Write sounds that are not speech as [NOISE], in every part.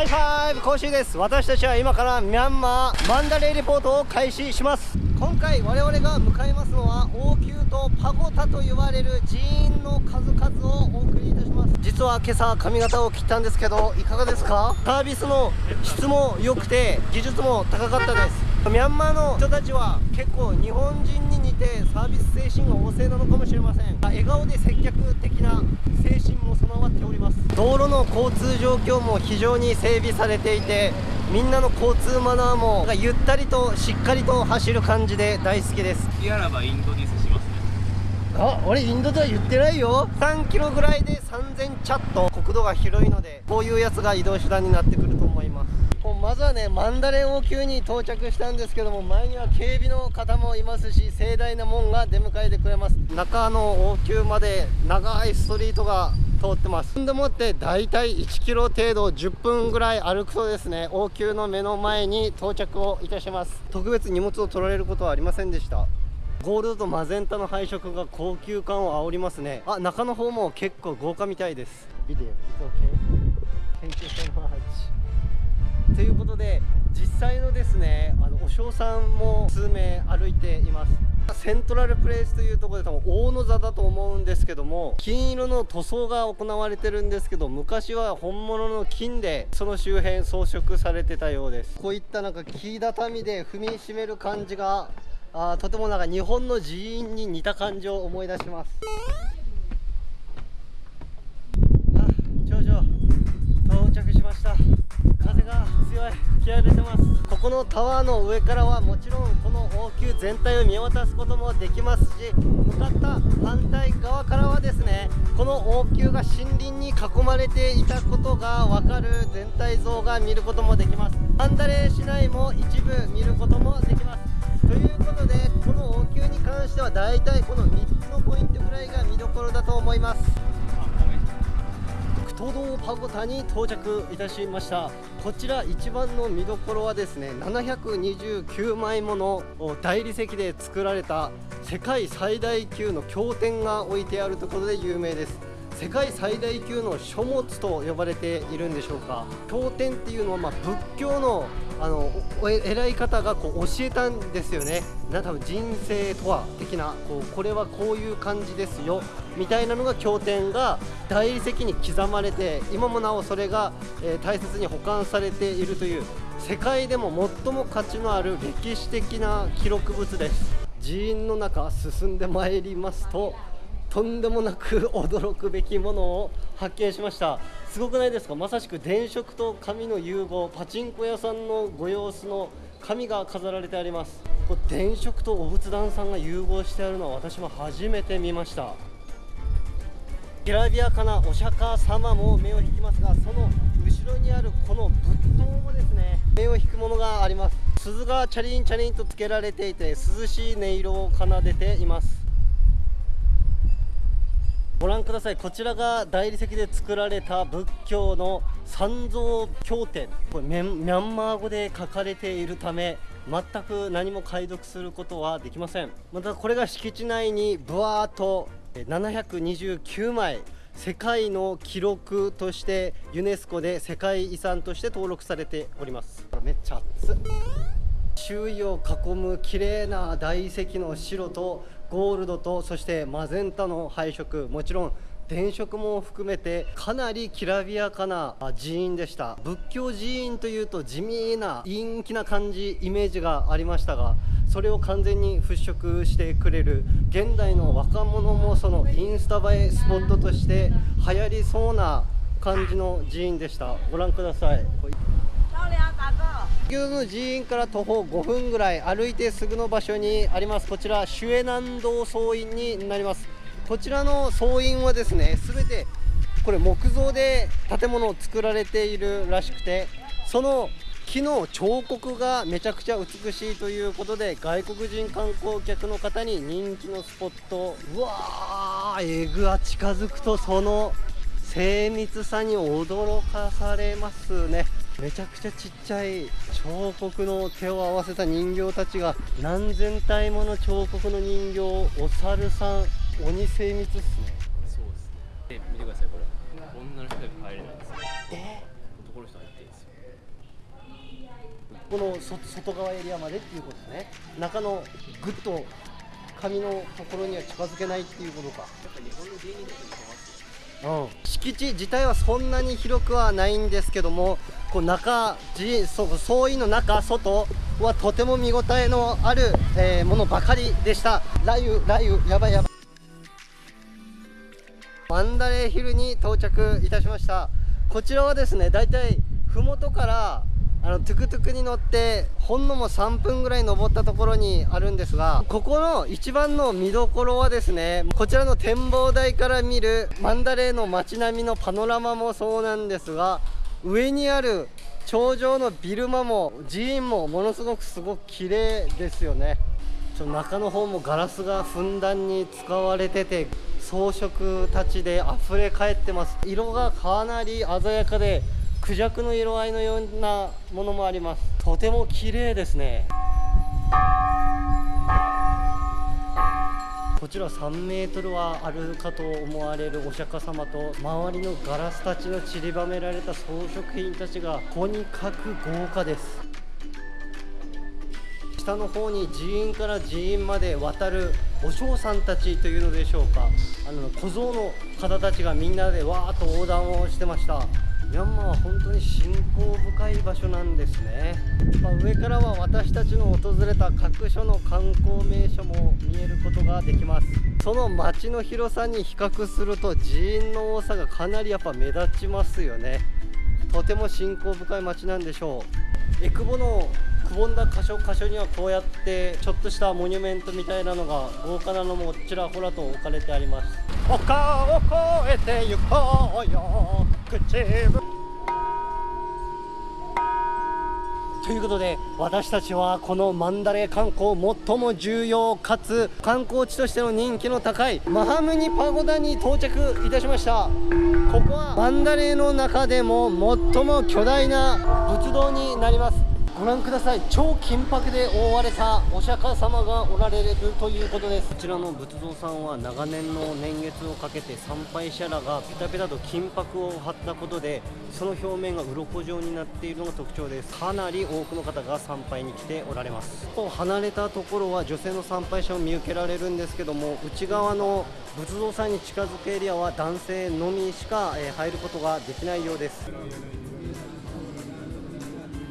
ハイファイブ講習です。私たちは今からミャンマーマンダレーレポートを開始します。今回我々が向かいますのは王宮とパゴタと呼ばれる寺院の数々をお送りいたします。実は今朝髪型を切ったんですけどいかがですか？サービスの質も良くて技術も高かったです。ミャンマーの人たちは結構日本人に似てサービス精神が旺盛なのかもしれません。笑顔で接客的な精神も備わっております。道路の交通状況も非常に整備されていてみんなの交通マナーもゆったりとしっかりと走る感じで大好きです。次あらばインドディスしますね。あ俺インドでは言ってないよ。3キロぐらいで3000チャット。国土が広いのでこういうやつが移動手段になってくるまずはねマンダレ王宮に到着したんですけども前には警備の方もいますし盛大な門が出迎えてくれます。中の王宮まで長いストリートが通ってます。んでもって大体1キロ程度10分ぐらい歩くとですね。王宮の目の前に到着をいたします。特別荷物を取られることはありませんでした。ゴールドとマゼンタの配色が高級感を煽りますね。あ中の方も結構豪華みたいです。ビデオ It's okay Thank you so much ということで実際のですねあのお嬢さんも数名歩いています。セントラルプレイスというところで多分大野座だと思うんですけども金色の塗装が行われてるんですけど昔は本物の金でその周辺装飾されてたようです。こういったなんか木畳で踏みしめる感じがあとてもなんか日本の寺院に似た感じを思い出しますあ頂上到着しました風が強い吹き荒れてますここのタワーの上からはもちろんこの王宮全体を見渡すこともできますし向かった反対側からはですねこの王宮が森林に囲まれていたことが分かる全体像が見ることもできます。マンダレー市内も一部見ることもできます。ということでこの王宮に関しては大体この3つのポイントぐらいが見どころだと思います。東道パゴタに到着いたしました。こちら一番の見どころはですね729枚もの大理石で作られた世界最大級の経典が置いてあるところで有名です。世界最大級の書物と呼ばれているんでしょうか。経典っていうのはま仏教のあの偉い方がこう教えたんですよね。な多分人生とは的なこうこれはこういう感じですよ。みたいなのが経典が大理石に刻まれて今もなおそれが、え、大切に保管されているという世界でも最も価値のある歴史的な記録物です。寺院の中進んでまいりますととんでもなく驚くべきものを発見しました。すごくないですか？まさしく電飾と紙の融合パチンコ屋さんのご様子の紙が飾られてあります。これ電飾とお仏壇さんが融合してあるのは私も初めて見ました。きらびやかなお釈迦様も目を引きますがその後ろにあるこの仏塔もですね目を引くものがあります。鈴がチャリンチャリンとつけられていて涼しい音色を奏でています。ご覧ください。こちらが大理石で作られた仏教の三蔵経典。これミャンマー語で書かれているため全く何も解読することはできません。またこれが敷地内にブワーっと729枚世界の記録としてユネスコで世界遺産として登録されております。めっちゃ熱周囲を囲む綺麗な大理石の白とゴールドとそしてマゼンタの配色。もちろん電飾も含めてかなりきらびやかな寺院でした。仏教寺院というと地味な陰気な感じイメージがありましたがそれを完全に払拭してくれる現代の若者もそのインスタ映えスポットとして流行りそうな感じの寺院でした。ご覧ください。先の寺院から徒歩5分ぐらい歩いてすぐの場所にあります。こちらシュエ南道総院になります。こちらの総院はですね全てこれ木造で建物を作られているらしくてその木の彫刻がめちゃくちゃ美しいということで外国人観光客の方に人気のスポット。うわーえぐは近づくとその精密さに驚かされますね。めちゃくちゃちっちゃい彫刻の手を合わせた人形たちが何千体もの彫刻の人形お猿さん鬼精密っすね。そうですね。見てくださいこれ。女の人で入れないんですよえ男の人入ってるんですよこのそ外側エリアまでっていうことですね。中のぐっと紙のところには近づけないっていうことか。うん、敷地自体はそんなに広くはないんですけどもこう中じそう総意の中外はとても見応えのある、えーものばかりでした。雷雨雷雨やばいやばいマンダレーヒルに到着いたしました。こちらはですねだいたい麓からあのトゥクトゥクに乗ってほんのも3分ぐらい登ったところにあるんですがここの一番の見どころはですねこちらの展望台から見るマンダレーの街並みのパノラマもそうなんですが上にある頂上のビルマも寺院もものすごくすごく綺麗ですよね。ちょ中の方もガラスがふんだんに使われてて装飾たちで溢れ返ってます。色がかなり鮮やかでクジャクの色合いのようなものもあります。とても綺麗ですね。こちら3メートルはあるかと思われるお釈迦様と周りのガラスたちの散りばめられた装飾品たちがとにかく豪華です。下の方に寺院から寺院まで渡るお嬢さんたちというのでしょうか。あの小僧の方たちがみんなでわーっと横断をしてました。ミャンマーは本当に信仰深い場所なんですね、まあ上からは私たちの訪れた各所の観光名所も見えることができます。その街の広さに比較すると寺院の多さがかなりやっぱ目立ちますよね。とても信仰深い街なんでしょう。エクボのくぼんだ箇所箇所にはこうやってちょっとしたモニュメントみたいなのが豪華なのもちらほらと置かれてあります。丘を越えて行こうよ。口ということで私たちはこのマンダレー観光最も重要かつ観光地としての人気の高いマハムニパゴダに到着いたしました。ここはマンダレーの中でも最も巨大な仏像になります。ご覧ください。超金箔で覆われたお釈迦様がおられるということです。こちらの仏像さんは長年の年月をかけて参拝者らがペタペタと金箔を貼ったことでその表面が鱗状になっているのが特徴です。かなり多くの方が参拝に来ておられます。離れたところは女性の参拝者を見受けられるんですけども内側の仏像さんに近づくエリアは男性のみしか入ることができないようです。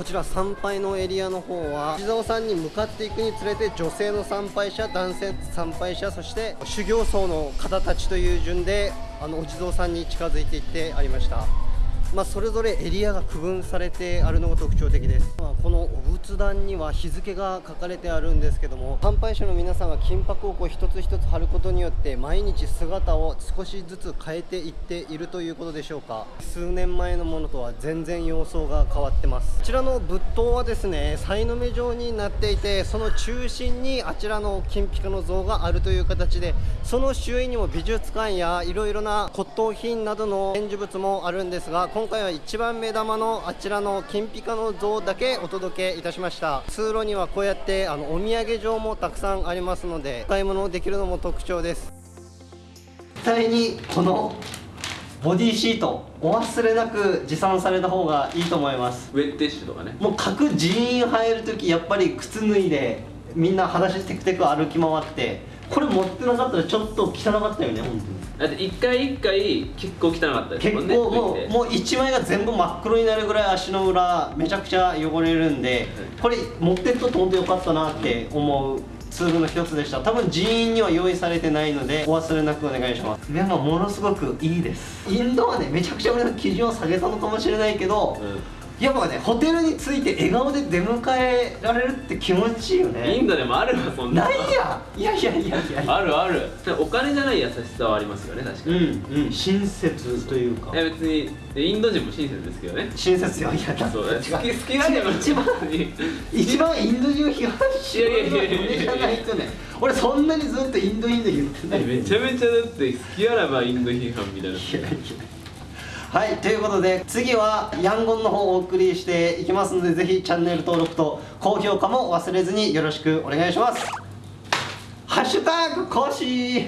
こちら参拝のエリアの方は地蔵さんに向かっていくにつれて女性の参拝者男性参拝者そして修行僧の方たちという順であのお地蔵さんに近づいていってありました。まあ、それぞれエリアが区分されてあるのが特徴的です、まあ、このお仏壇には日付が書かれてあるんですけども参拝者の皆さんが金箔をこう一つ一つ貼ることによって毎日姿を少しずつ変えていっているということでしょうか。数年前のものとは全然様相が変わってます。こちらの仏塔はですねさいの目状になっていてその中心にあちらの金ピカの像があるという形でその周囲にも美術館やいろいろな骨董品などの展示物もあるんですが今回は一番目玉のあちらの金ピカの像だけお届けいたしました。通路にはこうやってあのお土産場もたくさんありますのでお買い物できるのも特徴です。絶対にこのボディシートお忘れなく持参された方がいいと思います。ウェットティッシュとかね。もう各寺院入るときやっぱり靴脱いでみんな裸足テクテク歩き回ってこれ持ってなかったらちょっと汚かったよね本当にだって一回一回結構汚かったです結もんね構もうて。もう一枚が全部真っ黒になるぐらい足の裏めちゃくちゃ汚れるんでこれ持ってっと本当よかったなって思うツールの一つでした。多分人員には用意されてないのでお忘れなくお願いします。でもものすごくいいです。インドはねめちゃくちゃ俺の基準を下げたのかもしれないけど、やっぱねホテルに着いて笑顔で出迎えられるって気持ちいいよイねンドでもあるわそんな。ないやいやいやいやいや。あるある。お金じゃない優しさはありますよね確かうに、んうん親切というか。いや別にインド人も親切ですけどね。親切よいやだそう好き好きなんでも一番 [LAUGHS] 一番インド人を批判しいやいやいやいや俺じゃないとね。俺そんなにずっとインドインド言ってない。めちゃめちゃだって好きあらばインド批判みたいな。いやいやはいということで次はヤンゴンの方をお送りしていきますのでぜひチャンネル登録と高評価も忘れずによろしくお願いします。ハッシュタグ講師